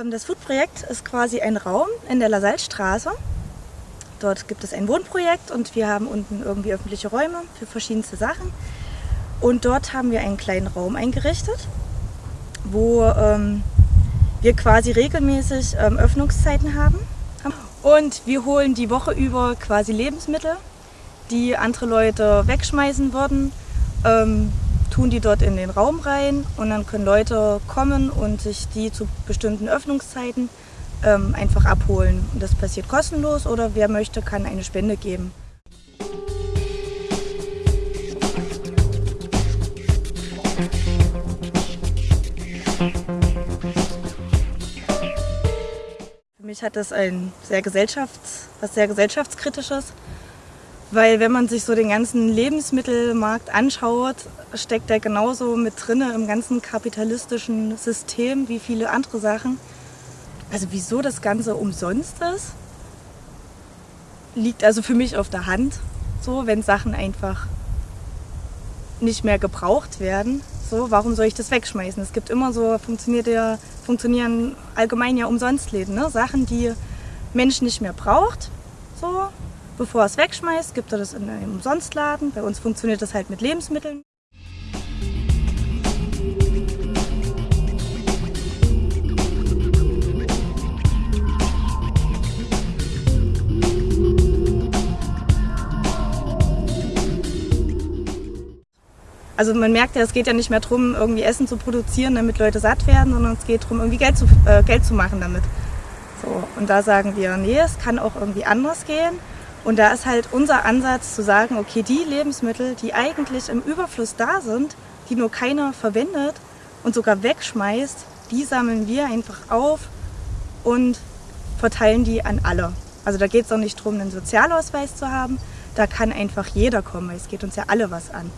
Ähm, das Food-Projekt ist quasi ein Raum in der Lasalle-Straße. Dort gibt es ein Wohnprojekt und wir haben unten irgendwie öffentliche Räume für verschiedenste Sachen. Und dort haben wir einen kleinen Raum eingerichtet, wo ähm, wir quasi regelmäßig ähm, Öffnungszeiten haben. Und wir holen die Woche über quasi Lebensmittel, die andere Leute wegschmeißen würden, ähm, tun die dort in den Raum rein und dann können Leute kommen und sich die zu bestimmten Öffnungszeiten ähm, einfach abholen. Und das passiert kostenlos oder wer möchte, kann eine Spende geben. Für mich hat das ein sehr Gesellschafts-, was sehr gesellschaftskritisches, weil wenn man sich so den ganzen Lebensmittelmarkt anschaut, steckt er genauso mit drinne im ganzen kapitalistischen System wie viele andere Sachen. Also wieso das Ganze umsonst ist, liegt also für mich auf der Hand. So, wenn Sachen einfach nicht mehr gebraucht werden, so, warum soll ich das wegschmeißen? Es gibt immer so, funktioniert ja, funktionieren allgemein ja umsonst Läden, ne? Sachen, die Mensch nicht mehr braucht, so, bevor er es wegschmeißt, gibt er das in einem Umsonstladen. Bei uns funktioniert das halt mit Lebensmitteln. Also man merkt ja, es geht ja nicht mehr darum, irgendwie Essen zu produzieren, damit Leute satt werden, sondern es geht darum, irgendwie Geld zu, äh, Geld zu machen damit. So, und da sagen wir, nee, es kann auch irgendwie anders gehen. Und da ist halt unser Ansatz zu sagen, okay, die Lebensmittel, die eigentlich im Überfluss da sind, die nur keiner verwendet und sogar wegschmeißt, die sammeln wir einfach auf und verteilen die an alle. Also da geht es auch nicht darum, einen Sozialausweis zu haben, da kann einfach jeder kommen, weil es geht uns ja alle was an.